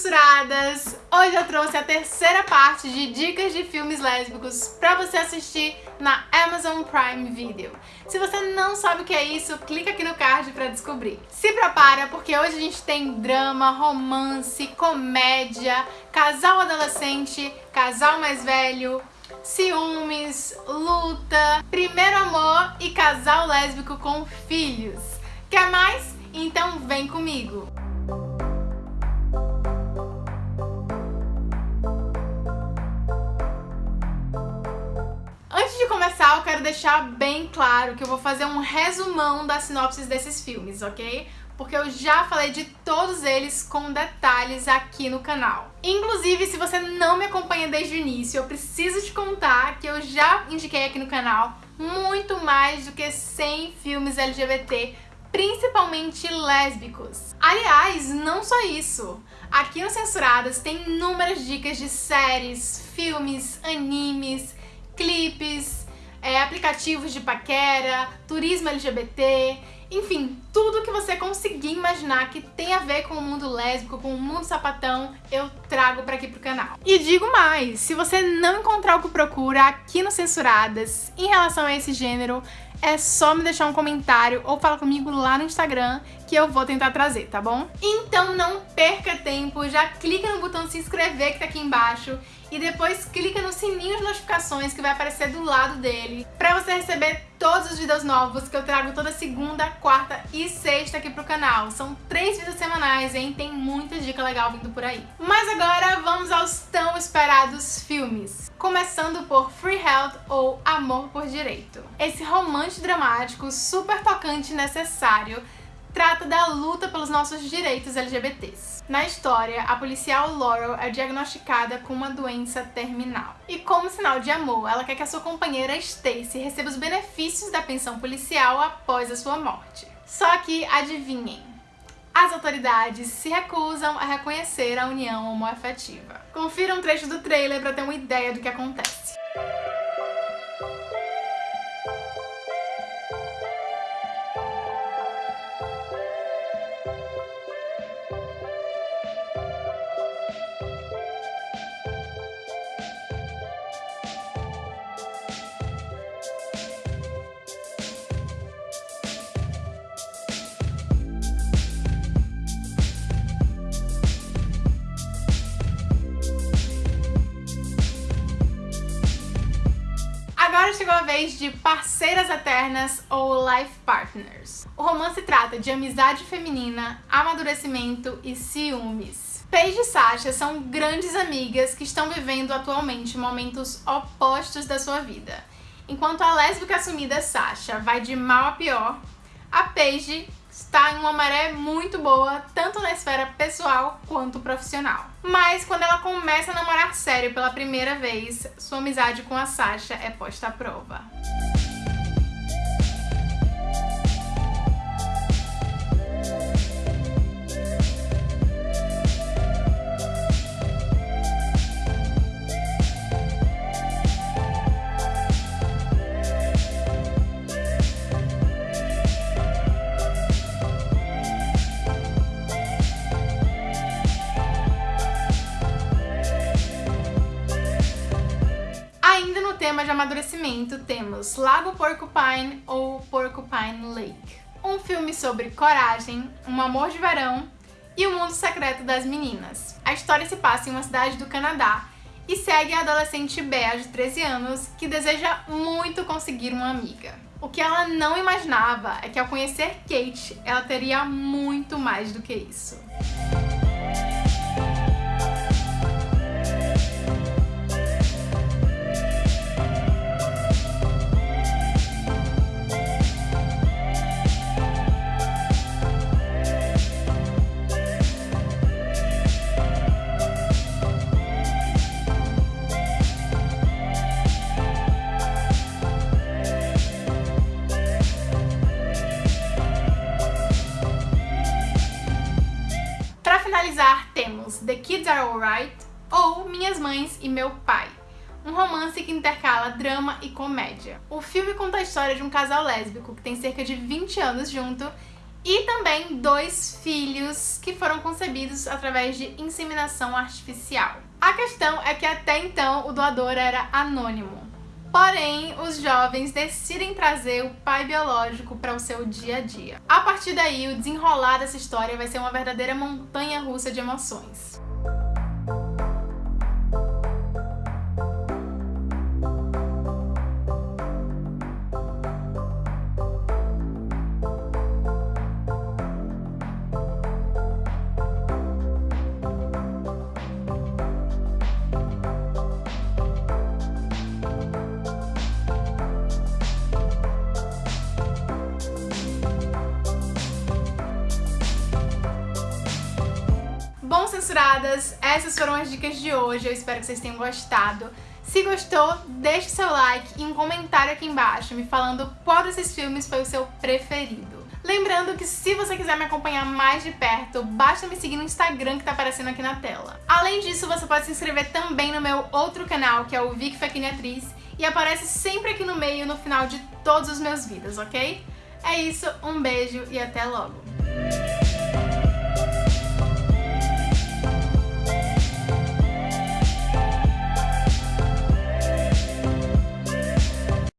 censuradas! Hoje eu trouxe a terceira parte de dicas de filmes lésbicos pra você assistir na Amazon Prime Video. Se você não sabe o que é isso, clica aqui no card pra descobrir. Se prepara, porque hoje a gente tem drama, romance, comédia, casal adolescente, casal mais velho, ciúmes, luta, primeiro amor e casal lésbico com filhos. Quer mais? Então vem comigo! Começar, eu quero deixar bem claro que eu vou fazer um resumão das sinopses desses filmes, ok? Porque eu já falei de todos eles com detalhes aqui no canal. Inclusive, se você não me acompanha desde o início, eu preciso te contar que eu já indiquei aqui no canal muito mais do que 100 filmes LGBT principalmente lésbicos. Aliás, não só isso. Aqui no Censuradas tem inúmeras dicas de séries, filmes, animes, clipes, é, aplicativos de paquera, turismo LGBT, enfim, tudo que você conseguir imaginar que tem a ver com o mundo lésbico, com o mundo sapatão, eu trago para aqui pro canal. E digo mais, se você não encontrar o que procura aqui no Censuradas em relação a esse gênero, é só me deixar um comentário ou falar comigo lá no Instagram que eu vou tentar trazer, tá bom? Então não perca tempo, já clica no botão se inscrever que tá aqui embaixo e depois clica no sininho de notificações que vai aparecer do lado dele para você receber todos os vídeos novos que eu trago toda segunda, quarta e sexta aqui pro canal. São três vídeos semanais, hein? Tem muita dica legal vindo por aí. Mas agora vamos aos tão esperados filmes. Começando por Free Health ou Amor por Direito. Esse romance dramático super tocante e necessário trata da luta pelos nossos direitos LGBTs. Na história, a policial Laurel é diagnosticada com uma doença terminal. E como sinal de amor, ela quer que a sua companheira Stacy receba os benefícios da pensão policial após a sua morte. Só que, adivinhem, as autoridades se recusam a reconhecer a união homoafetiva. Confira um trecho do trailer para ter uma ideia do que acontece. Agora chegou a vez de Parceiras Eternas ou Life Partners. O romance trata de amizade feminina, amadurecimento e ciúmes. Paige e Sasha são grandes amigas que estão vivendo atualmente momentos opostos da sua vida. Enquanto a lésbica assumida Sasha vai de mal a pior, a Paige está em uma maré muito boa, tanto na esfera pessoal quanto profissional. Mas quando ela começa a namorar sério pela primeira vez, sua amizade com a Sasha é posta à prova. Tema de amadurecimento temos Lago Porcupine ou Porcupine Lake. Um filme sobre coragem, um amor de verão e o mundo secreto das meninas. A história se passa em uma cidade do Canadá e segue a adolescente Bea, de 13 anos, que deseja muito conseguir uma amiga. O que ela não imaginava é que ao conhecer Kate, ela teria muito mais do que isso. Ou Minhas Mães e Meu Pai, um romance que intercala drama e comédia. O filme conta a história de um casal lésbico que tem cerca de 20 anos junto e também dois filhos que foram concebidos através de inseminação artificial. A questão é que até então o doador era anônimo. Porém, os jovens decidem trazer o pai biológico para o seu dia a dia. A partir daí, o desenrolar dessa história vai ser uma verdadeira montanha russa de emoções. Censuradas, essas foram as dicas de hoje, eu espero que vocês tenham gostado. Se gostou, deixe seu like e um comentário aqui embaixo me falando qual desses filmes foi o seu preferido. Lembrando que se você quiser me acompanhar mais de perto, basta me seguir no Instagram que tá aparecendo aqui na tela. Além disso, você pode se inscrever também no meu outro canal, que é o Vic Faquini Atriz, e aparece sempre aqui no meio no final de todos os meus vídeos, ok? É isso, um beijo e até logo!